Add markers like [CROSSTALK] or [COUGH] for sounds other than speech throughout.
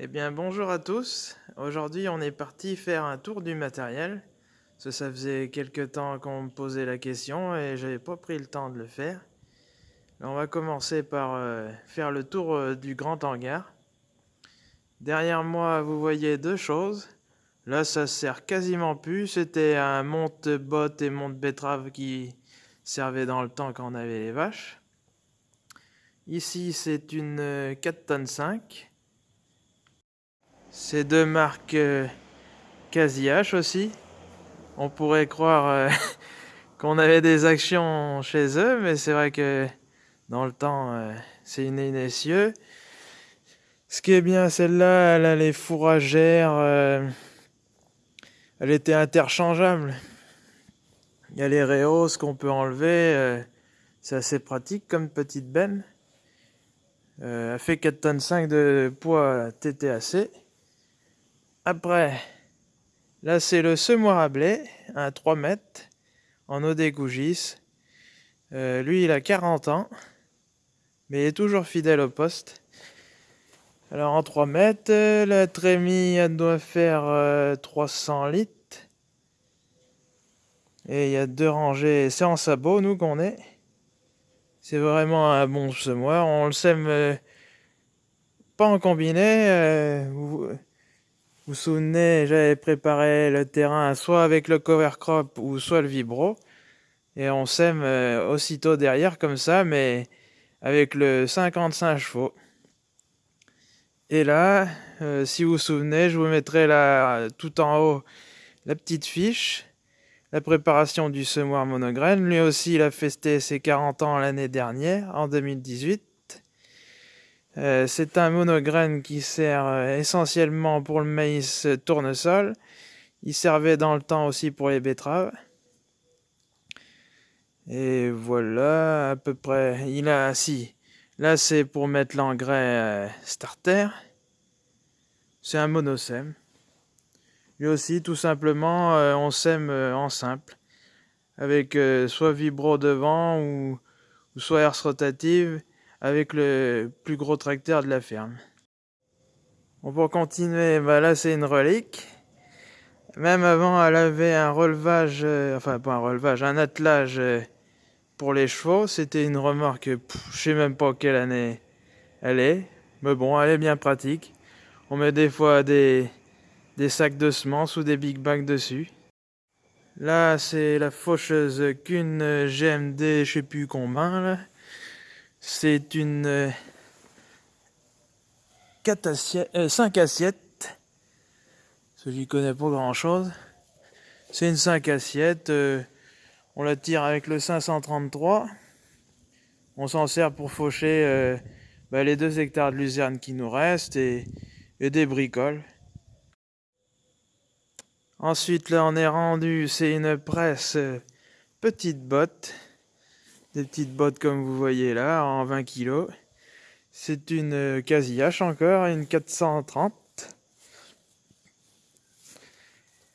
Eh bien bonjour à tous, aujourd'hui on est parti faire un tour du matériel. Ça, ça faisait quelques temps qu'on me posait la question et j'avais pas pris le temps de le faire. on va commencer par euh, faire le tour euh, du grand hangar. Derrière moi vous voyez deux choses. Là ça sert quasiment plus, c'était un monte-botte et monte-betterave qui servait dans le temps quand on avait les vaches. Ici c'est une 4 euh, tonnes 5 ces deux marques euh, H aussi. On pourrait croire euh, [LAUGHS] qu'on avait des actions chez eux, mais c'est vrai que dans le temps, euh, c'est une. Ce qui est bien, celle-là, elle a les fourragères. Euh, elle était interchangeable. Il y a les réhausses qu'on peut enlever. c'est assez pratique comme petite benne. elle fait 4 tonnes 5 de poids TTAC. Après, là c'est le semoir à blé, un 3 mètres, en eau Gougis. Euh, lui il a 40 ans, mais il est toujours fidèle au poste. Alors en 3 mètres, la trémie doit faire 300 euh, litres. Et il y a deux rangées, c'est en sabot nous qu'on est. C'est vraiment un bon semoir, on le sème euh, pas en combiné. Vous vous souvenez, j'avais préparé le terrain soit avec le cover crop ou soit le vibro. Et on sème euh, aussitôt derrière comme ça, mais avec le 55 chevaux. Et là, euh, si vous vous souvenez, je vous mettrai là, tout en haut la petite fiche. La préparation du semoir monograine. Lui aussi, il a festé ses 40 ans l'année dernière, en 2018. Euh, c'est un monograine qui sert euh, essentiellement pour le maïs tournesol. Il servait dans le temps aussi pour les betteraves. Et voilà, à peu près. Il a, si, là c'est pour mettre l'engrais euh, starter. C'est un monosème. Lui aussi, tout simplement, on sème en simple. Avec soit vibro devant ou, ou soit herse rotative avec le plus gros tracteur de la ferme. Bon, pour continuer, bah là c'est une relique. Même avant, elle avait un relevage, euh, enfin pas un relevage, un attelage euh, pour les chevaux. C'était une remorque, je sais même pas quelle année elle est. Mais bon, elle est bien pratique. On met des fois des, des sacs de semences ou des big bags dessus. Là, c'est la faucheuse qu'une GMD, je sais plus combien, là. C'est une 5 euh, assiettes. Ce j'y connais pas grand chose. C'est une 5 assiettes. Euh, on la tire avec le 533. On s'en sert pour faucher euh, bah, les 2 hectares de luzerne qui nous restent et des bricoles. Ensuite, là, on est rendu, c'est une presse petite botte des petites bottes comme vous voyez là, en 20 kg. C'est une euh, H encore, une 430.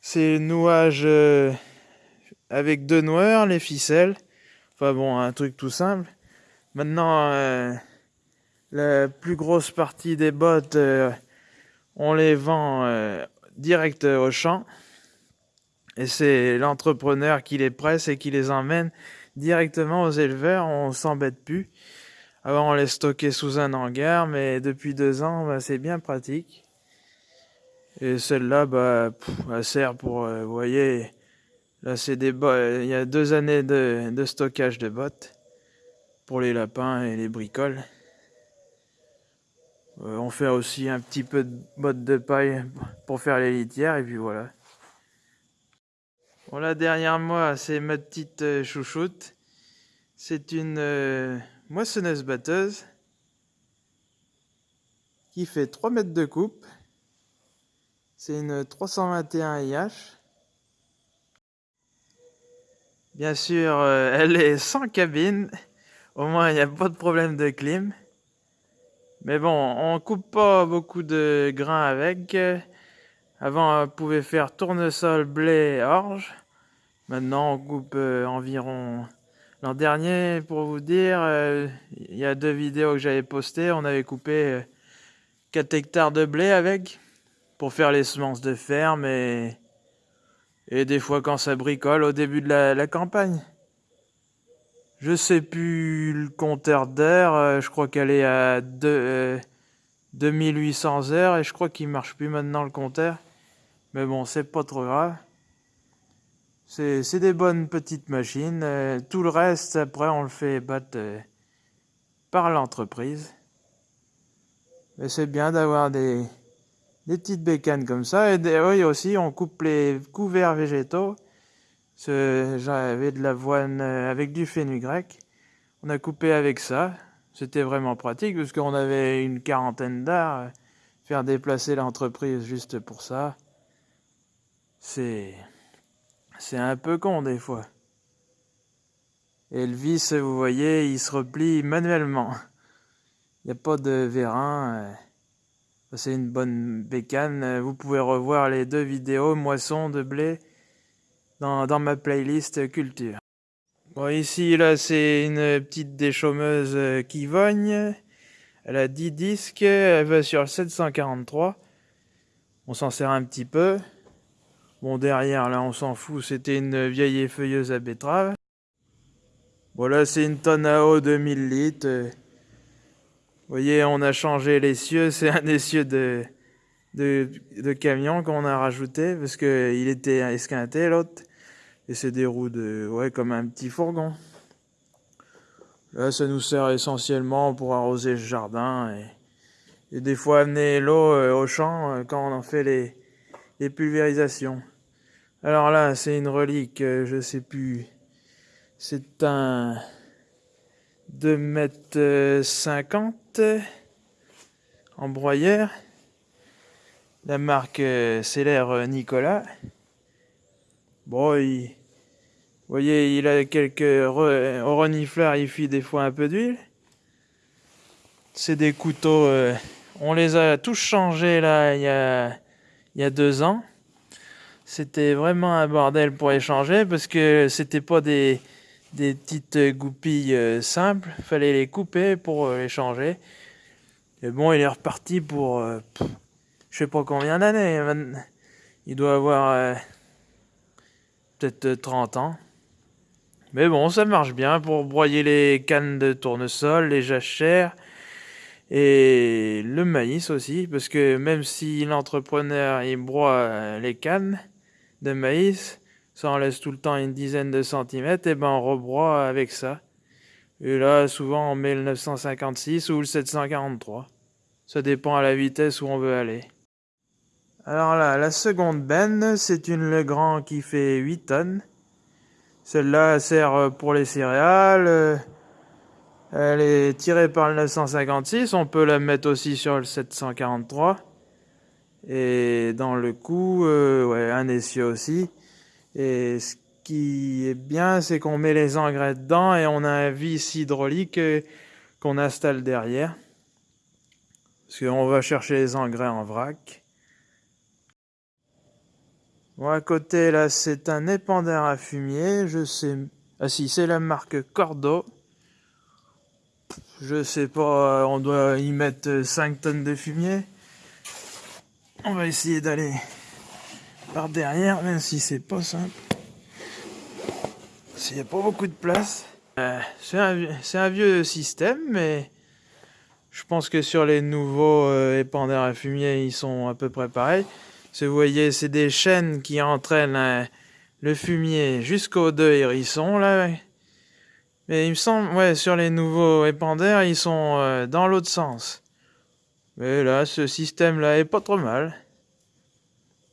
C'est nouage euh, avec deux noirs, les ficelles. Enfin bon, un truc tout simple. Maintenant, euh, la plus grosse partie des bottes, on les vend direct au champ. Et c'est l'entrepreneur qui les presse et qui les emmène directement aux éleveurs, on s'embête plus. Avant, on les stockait sous un hangar, mais depuis deux ans, bah, c'est bien pratique. Et celle-là, bah, elle sert pour, euh, voyez, là, c'est des il y a deux années de, de, stockage de bottes pour les lapins et les bricoles. Euh, on fait aussi un petit peu de bottes de paille pour faire les litières, et puis voilà. Bon là derrière moi c'est ma petite euh, chouchoute. C'est une euh, moissonneuse batteuse qui fait 3 mètres de coupe. C'est une 321 IH. Bien sûr, euh, elle est sans cabine. Au moins, il n'y a pas de problème de clim. Mais bon, on coupe pas beaucoup de grains avec. Avant, on pouvait faire tournesol, blé, orge. Maintenant, on coupe euh, environ... L'an dernier, pour vous dire, euh, il y a deux vidéos que j'avais postées, on avait coupé 4 hectares de blé avec pour faire les semences de ferme et, et des fois quand ça bricole au début de la, campagne. Je sais plus le compteur d'heures, euh, je crois qu'elle est à 2, 2800 euh, heures et je crois qu'il marche plus maintenant le compteur. Mais bon, c'est pas trop grave. C'est des bonnes petites machines. Euh, tout le reste, après, on le fait battre par l'entreprise. Mais c'est bien d'avoir des, des petites bécanes comme ça. Et oui, aussi, on coupe les couverts végétaux. J'avais de l'avoine euh, avec du fenugrec. On a coupé avec ça. C'était vraiment pratique parce qu'on avait une quarantaine d'heures. Faire déplacer l'entreprise juste pour ça, c'est c'est un peu con des fois. Et le vis, vous voyez, il se replie manuellement. Il n'y a pas de vérin. Euh, c'est une bonne bécane. Vous pouvez revoir les deux vidéos moisson de blé dans, dans ma playlist culture. Bon, ici, là, c'est une petite déchaumeuse euh, qui vogne. Elle a 10 disques, elle va sur le 743. On s'en sert un petit peu. Bon, derrière, là, on s'en fout, c'était une vieille effeuilleuse à betterave. Bon, là, c'est une tonne à eau de 1000 litres. Vous voyez, on a changé les cieux. C'est un essieu de, camion qu'on a rajouté parce qu'il était esquinté l'autre. Et c'est des roues de, ouais, comme un petit fourgon. Là, ça nous sert essentiellement pour arroser le jardin et, des fois amener l'eau euh, au champ euh, quand on en fait les pulvérisations. Alors là, c'est une relique, euh, je sais plus. C'est un 2 mètres 50 en broyeur. La marque euh, Célère euh, Nicolas. Bon, il, vous voyez, il a quelques renifleur, il fuit des fois un peu d'huile. C'est des couteaux, euh, on les a tous changés là il y a, il y a deux ans. C'était vraiment un bordel pour les changer parce que c'était pas des, des petites goupilles euh, simples. Fallait les couper pour euh, les changer. Et bon, il est reparti pour euh, je sais pas combien d'années. Il doit avoir peut-être 30 ans. Mais bon, ça marche bien pour broyer les cannes de tournesol, les jachères et le maïs aussi. Parce que même si l'entrepreneur il broie les cannes de maïs, ça en laisse tout le temps une dizaine de centimètres, et ben on rebroie avec ça. Et là, souvent on met le 956 ou le 743. Ça dépend à la vitesse où on veut aller. Alors là, la seconde benne, c'est une Legrand qui fait 8 tonnes. Celle-là sert pour les céréales. Elle est tirée par le 956. On peut la mettre aussi sur le 743. Et dans le coup, euh, ouais, un essieu aussi. Et ce qui est bien, c'est qu'on met les engrais dedans et on a un vis hydraulique euh, qu'on installe derrière. Parce qu'on va chercher les engrais en vrac. Bon, à côté, là, c'est un épandeur à fumier. Je sais... Ah si, c'est la marque Cordo. Je sais pas, on doit y mettre 5 tonnes de fumier. On va essayer d'aller par derrière, même si c'est pas simple. S'il n'y a pas beaucoup de place. Euh, c'est un, vieux système, mais je pense que sur les nouveaux euh, à fumier, ils sont à peu près pareils. vous voyez, c'est des chaînes qui entraînent euh, le fumier jusqu'aux deux hérissons, là. Mais il me semble, ouais, sur les nouveaux épandeurs, ils sont dans l'autre sens. Mais là, ce système-là est pas trop mal.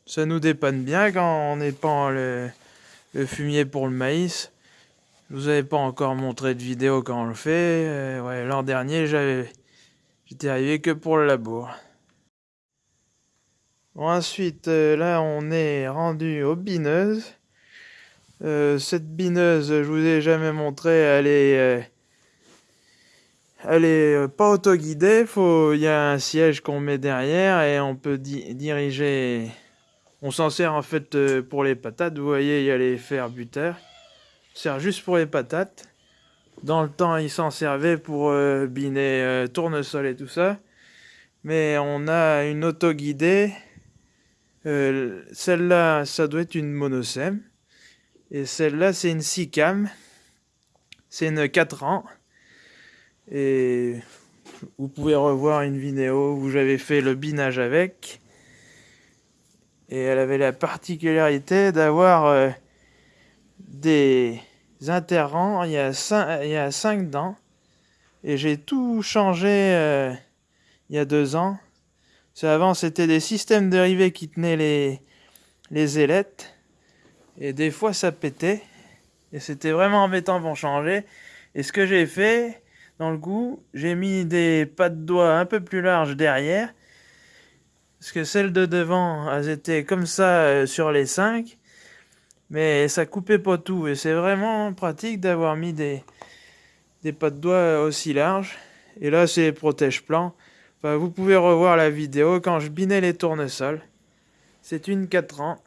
Ça nous dépanne bien quand on épand le, le fumier pour le maïs. Je vous avais pas encore montré de vidéo quand on le fait. Euh, ouais, l'an dernier, j'avais, j'étais arrivé que pour le labour. Ensuite, euh, là, on est rendu aux bineuses. Euh, cette bineuse, je vous ai jamais montré, elle est, elle est pas autoguidée. Faut, il y a un siège qu'on met derrière et on peut diriger on s'en sert en fait euh, pour les patates. Vous voyez, il y a les fers buteurs. sert juste pour les patates. Dans le temps, il s'en servait pour euh, biner euh, tournesol et tout ça. Mais on a une auto guidée. Euh, celle-là, ça doit être une monosem. Et celle-là, c'est une SICAM. C'est une 4 ans. Et vous pouvez revoir une vidéo où j'avais fait le binage avec. Et elle avait la particularité d'avoir euh, des interrants. Il y, a cinq, il y a 5 dents. Et j'ai tout changé euh, il y a deux ans. avant, c'était des systèmes dérivés qui tenaient les, les ailettes. Et des fois, ça pétait. Et c'était vraiment embêtant pour changer. Et ce que j'ai fait, dans le coup, j'ai mis des pas de doigts un peu plus larges derrière. Parce que celles de devant, elles étaient comme ça euh, sur les 5. Mais ça coupait pas tout. Et c'est vraiment pratique d'avoir mis des, des pas de doigts aussi larges. Et là, c'est protège-plan. Enfin, vous pouvez revoir la vidéo quand je binais les tournesols. C'est une 4 ans.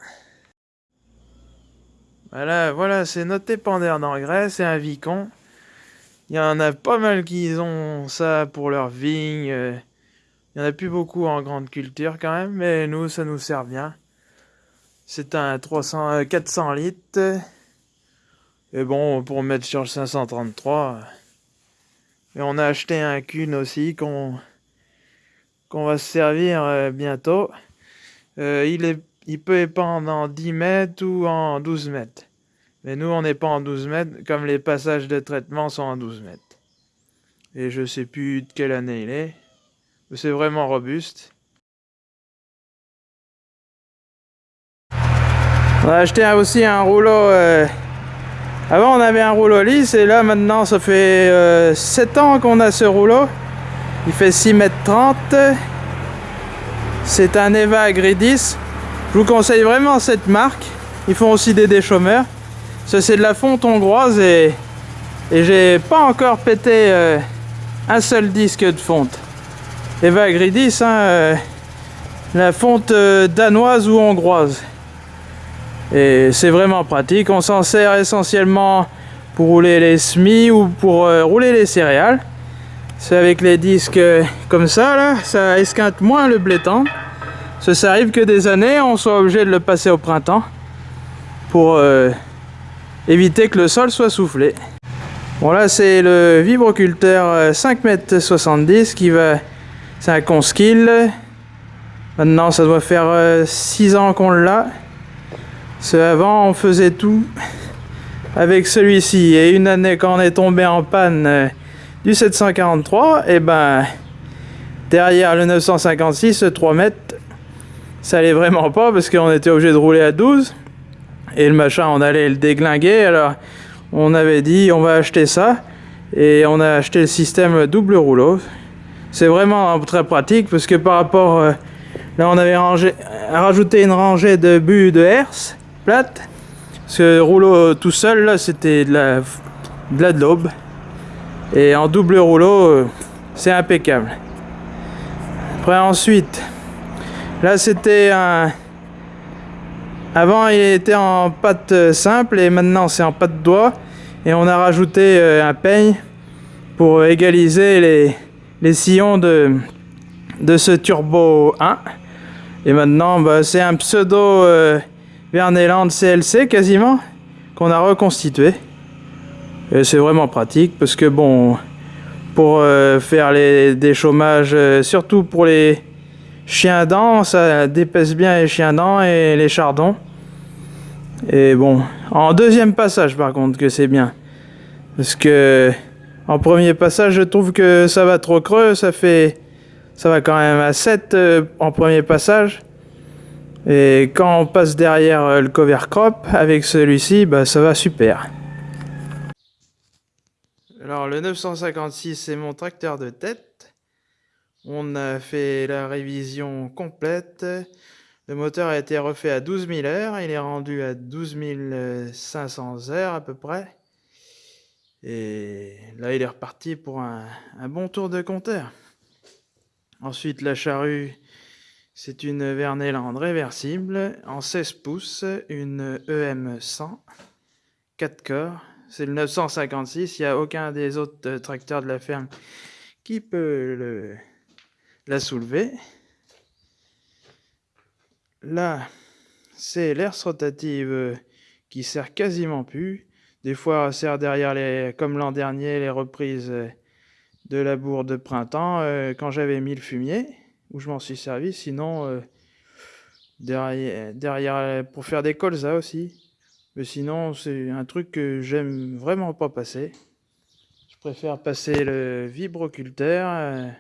Voilà, voilà, c'est notre épandeur d'engrais, c'est un vicon. Il y en a pas mal qui ont ça pour leur vigne. Il y en a plus beaucoup en grande culture quand même, mais nous, ça nous sert bien. C'est un 300, 400 euh, litres. Et bon, pour mettre sur le 533. Et on a acheté un cune aussi qu'on qu'on va se servir euh, bientôt. Euh, il, il peut épandre en 10 mètres ou en 12 mètres. Mais nous, on n'est pas en 12 mètres, comme les passages de traitement sont en 12 mètres. Et je sais plus de quelle année il est. C'est vraiment robuste. On a acheté aussi un rouleau. Euh, avant, on avait un rouleau lisse et là, maintenant, ça fait 7 euh, ans qu'on a ce rouleau. Il fait 6 mètres 30. C'est un Eva Agridis. Je vous conseille vraiment cette marque. Ils font aussi des déchômeurs. Ça c'est de la fonte hongroise et, j'ai pas encore pété euh, un seul disque de fonte. Eva Gridis, hein, euh, la fonte euh, danoise ou hongroise. Et c'est vraiment pratique. On s'en sert essentiellement pour rouler les semis ou pour rouler les céréales. C'est avec les disques comme ça, là, ça esquinte moins le blé Ça, ça arrive que des années, on soit obligé de le passer au printemps pour éviter que le sol soit soufflé. Bon là c'est le vibroculteur 5m70 euh, qui va... C'est un Conskill. Maintenant ça doit faire 6 euh, ans qu'on l'a. Avant on faisait tout avec celui-ci. Et une année quand on est tombé en panne euh, du 743, et eh ben derrière le 956, 3 mètres, ça allait vraiment pas parce qu'on était obligé de rouler à 12 et le machin on allait le déglinguer. Alors on avait dit on va acheter ça. Et on a acheté le système double rouleau. C'est vraiment très pratique parce que par rapport euh, là on avait rangé, rajouté une rangée de buts de herse plate. Ce rouleau tout seul là c'était de la de la et en double rouleau euh, c'est impeccable. Après ensuite là c'était un avant, il était en pâte euh, simple et maintenant c'est en pâte doigt. Et on a rajouté euh, un peigne pour égaliser les, les sillons de, de ce Turbo 1. Et maintenant, bah, c'est un pseudo euh, Verneland CLC quasiment qu'on a reconstitué. Et c'est vraiment pratique parce que bon, pour faire les, des chômages, surtout pour les chiens dents, ça dépaisse bien les chiens dents et les chardons. Et bon, en deuxième passage par contre que c'est bien. Parce que en premier passage, je trouve que ça va trop creux, ça fait ça va quand même à 7 euh, en premier passage. Et quand on passe derrière euh, le cover crop avec celui-ci, bah ça va super. Alors le 956 c'est mon tracteur de tête. On a fait la révision complète. Le moteur a été refait à 12 000 heures. Il est rendu à 12 500 heures à peu près. Et là, il est reparti pour un, bon tour de compteur. Ensuite, la charrue, c'est une Verneland réversible en 16 pouces, une EM100, 4 corps. C'est le 956, il n'y a aucun des autres tracteurs de la ferme qui peut le, la soulever. Là, c'est l'air rotative euh, qui sert quasiment plus. Des fois, elle sert derrière les, comme l'an dernier, les reprises euh, de la bourre de printemps euh, quand j'avais mis le fumier, où je m'en suis servi. Sinon, derrière, derrière, pour faire des colzas aussi. Mais sinon, c'est un truc que j'aime vraiment pas passer. Je préfère passer le vibroculteur.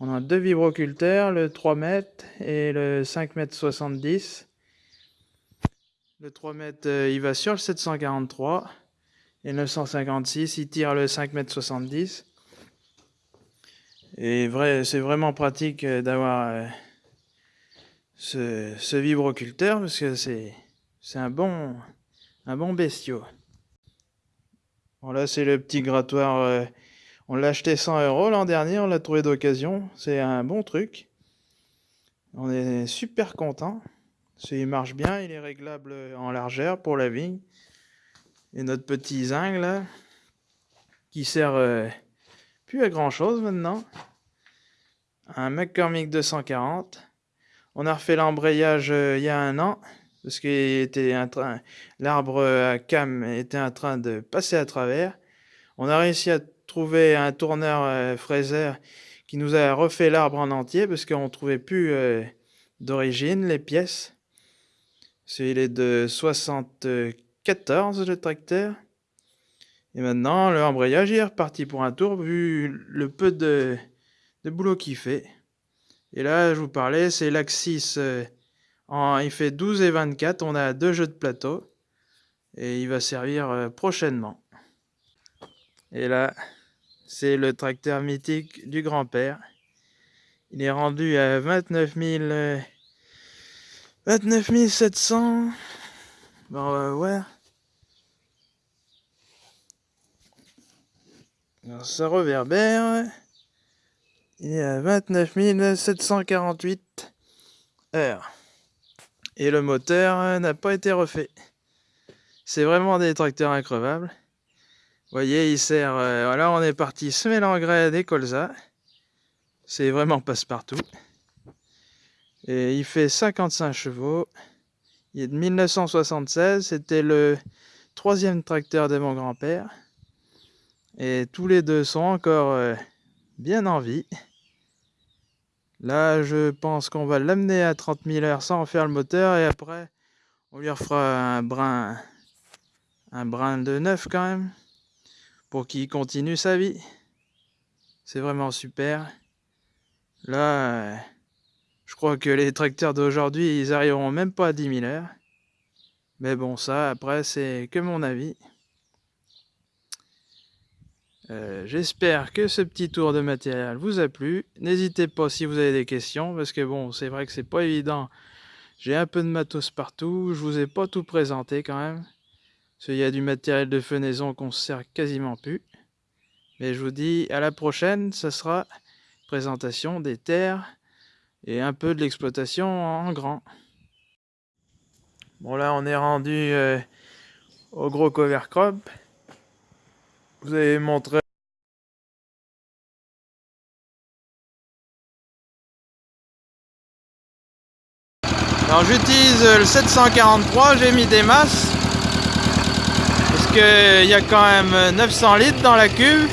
On a deux vibroculteurs, le 3 mètres et le 5 mètres 70. Le 3 mètres, euh, il va sur le 743. Et le 956, il tire le 5 mètres 70. Et vrai, c'est vraiment pratique euh, d'avoir euh, ce, vibroculteur parce que c'est un bon, un bon bestiau. Voilà, c'est le petit grattoir on l'a acheté 100 euros l'an dernier, on l'a trouvé d'occasion. C'est un bon truc. On est super content. Il marche bien, il est réglable en largeur pour la vigne. Et notre petit zinc qui sert euh, plus à grand chose maintenant. Un McCormick 240. On a refait l'embrayage euh, il y a un an parce que l'arbre à cam était en train de passer à travers. On a réussi à trouvé un tourneur euh, qui nous a refait l'arbre en entier parce qu'on ne trouvait plus euh, d'origine les pièces. Il est de 74 le tracteur. Et maintenant, le embrayage est reparti pour un tour vu le peu de, boulot qu'il fait. Et là, je vous parlais, c'est l'Axis. Euh, il fait 12 et 24. On a deux jeux de plateau. Et il va servir prochainement. Et là, c'est le tracteur mythique du grand-père. Il est rendu à 29 000... 29 700. Bon, on va voir. Alors, ça reverbère. Il est à 29 748 heures. Et le moteur n'a pas été refait. C'est vraiment des tracteurs increvables. Voyez, il sert... Euh, voilà, on est parti semer l'engrais des colzas. C'est vraiment passe-partout. Et il fait 55 chevaux. Il est de 1976. C'était le troisième tracteur de mon grand-père. Et tous les deux sont encore euh, bien en vie. Là, je pense qu'on va l'amener à 30 000 heures sans faire le moteur. Et après, on lui refera un brin, un brin de neuf quand même pour qu'il continue sa vie. C'est vraiment super. Là, je crois que les tracteurs d'aujourd'hui, ils arriveront même pas à 10 000 heures. Mais bon, ça, après, c'est que mon avis. Euh, j'espère que ce petit tour de matériel vous a plu. N'hésitez pas si vous avez des questions, parce que bon, c'est vrai que c'est pas évident. J'ai un peu de matos partout, je vous ai pas tout présenté quand même. Il y a du matériel de fenaison qu'on se sert quasiment plus. Mais je vous dis à la prochaine, ça sera présentation des terres et un peu de l'exploitation en grand. Bon là on est rendu euh, au gros cover crop. Vous avez montré Alors j'utilise le 743, j'ai mis des masses il y a quand même 900 litres dans la cuve